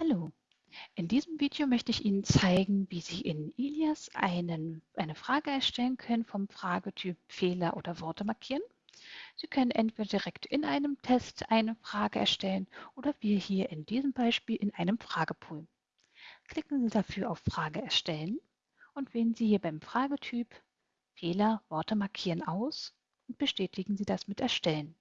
Hallo, in diesem Video möchte ich Ihnen zeigen, wie Sie in Ilias einen, eine Frage erstellen können vom Fragetyp Fehler oder Worte markieren. Sie können entweder direkt in einem Test eine Frage erstellen oder wir hier in diesem Beispiel in einem Fragepool. Klicken Sie dafür auf Frage erstellen und wählen Sie hier beim Fragetyp Fehler Worte markieren aus und bestätigen Sie das mit Erstellen.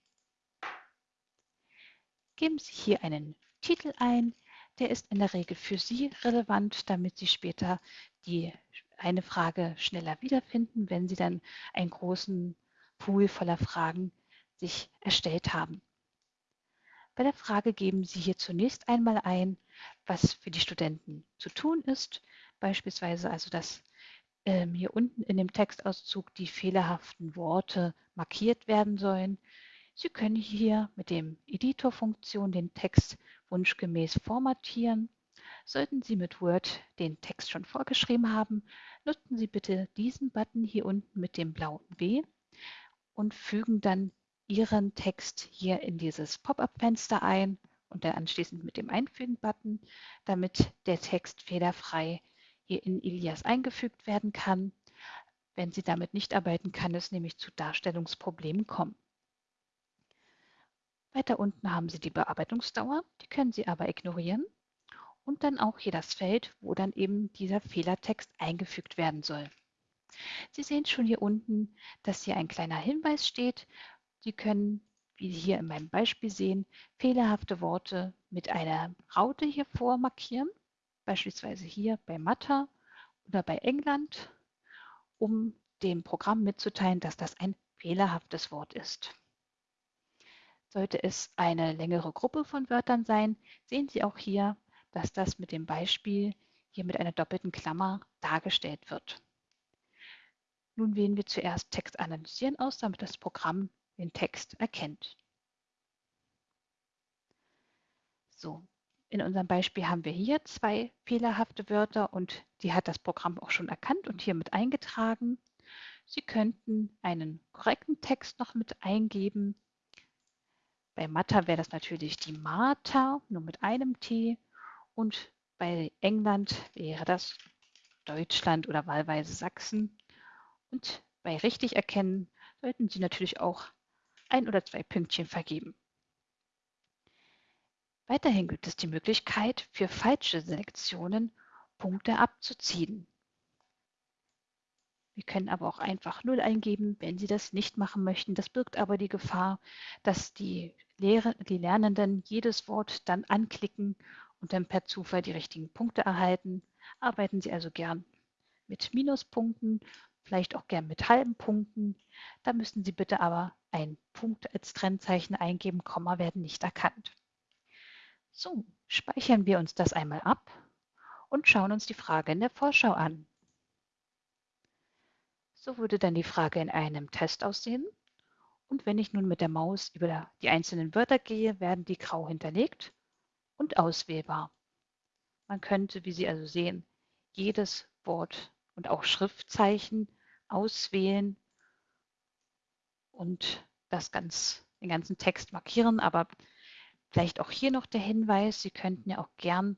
Geben Sie hier einen Titel ein, der ist in der Regel für Sie relevant, damit Sie später die eine Frage schneller wiederfinden, wenn Sie dann einen großen Pool voller Fragen sich erstellt haben. Bei der Frage geben Sie hier zunächst einmal ein, was für die Studenten zu tun ist, beispielsweise also, dass ähm, hier unten in dem Textauszug die fehlerhaften Worte markiert werden sollen. Sie können hier mit dem Editor-Funktion den Text wunschgemäß formatieren. Sollten Sie mit Word den Text schon vorgeschrieben haben, nutzen Sie bitte diesen Button hier unten mit dem blauen W und fügen dann Ihren Text hier in dieses Pop-up-Fenster ein und dann anschließend mit dem Einfügen-Button, damit der Text fehlerfrei hier in Ilias eingefügt werden kann. Wenn Sie damit nicht arbeiten, kann es nämlich zu Darstellungsproblemen kommen. Weiter unten haben Sie die Bearbeitungsdauer, die können Sie aber ignorieren. Und dann auch hier das Feld, wo dann eben dieser Fehlertext eingefügt werden soll. Sie sehen schon hier unten, dass hier ein kleiner Hinweis steht. Sie können, wie Sie hier in meinem Beispiel sehen, fehlerhafte Worte mit einer Raute hier vormarkieren, beispielsweise hier bei Mathe oder bei England, um dem Programm mitzuteilen, dass das ein fehlerhaftes Wort ist. Sollte es eine längere Gruppe von Wörtern sein, sehen Sie auch hier, dass das mit dem Beispiel hier mit einer doppelten Klammer dargestellt wird. Nun wählen wir zuerst Text analysieren aus, damit das Programm den Text erkennt. So, in unserem Beispiel haben wir hier zwei fehlerhafte Wörter und die hat das Programm auch schon erkannt und hier mit eingetragen. Sie könnten einen korrekten Text noch mit eingeben bei Matta wäre das natürlich die Martha, nur mit einem T. Und bei England wäre das Deutschland oder wahlweise Sachsen. Und bei richtig erkennen sollten Sie natürlich auch ein oder zwei Pünktchen vergeben. Weiterhin gibt es die Möglichkeit, für falsche Selektionen Punkte abzuziehen. Wir können aber auch einfach 0 eingeben, wenn Sie das nicht machen möchten. Das birgt aber die Gefahr, dass die, Lehre, die Lernenden jedes Wort dann anklicken und dann per Zufall die richtigen Punkte erhalten. Arbeiten Sie also gern mit Minuspunkten, vielleicht auch gern mit halben Punkten. Da müssen Sie bitte aber ein Punkt als Trennzeichen eingeben, Komma werden nicht erkannt. So, speichern wir uns das einmal ab und schauen uns die Frage in der Vorschau an. So würde dann die Frage in einem Test aussehen. Und wenn ich nun mit der Maus über die einzelnen Wörter gehe, werden die grau hinterlegt und auswählbar. Man könnte, wie Sie also sehen, jedes Wort und auch Schriftzeichen auswählen und das ganz, den ganzen Text markieren. Aber vielleicht auch hier noch der Hinweis, Sie könnten ja auch gern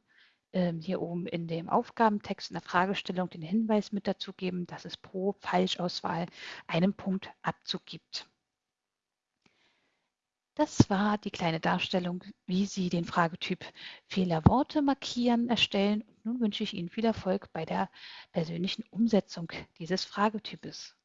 ähm, hier oben in dem Aufgabentext in der Fragestellung den Hinweis mit dazu geben, dass es pro Falschauswahl einen Punkt Abzug gibt. Das war die kleine Darstellung, wie Sie den Fragetyp Fehlerworte markieren erstellen. Nun wünsche ich Ihnen viel Erfolg bei der persönlichen Umsetzung dieses Fragetypes.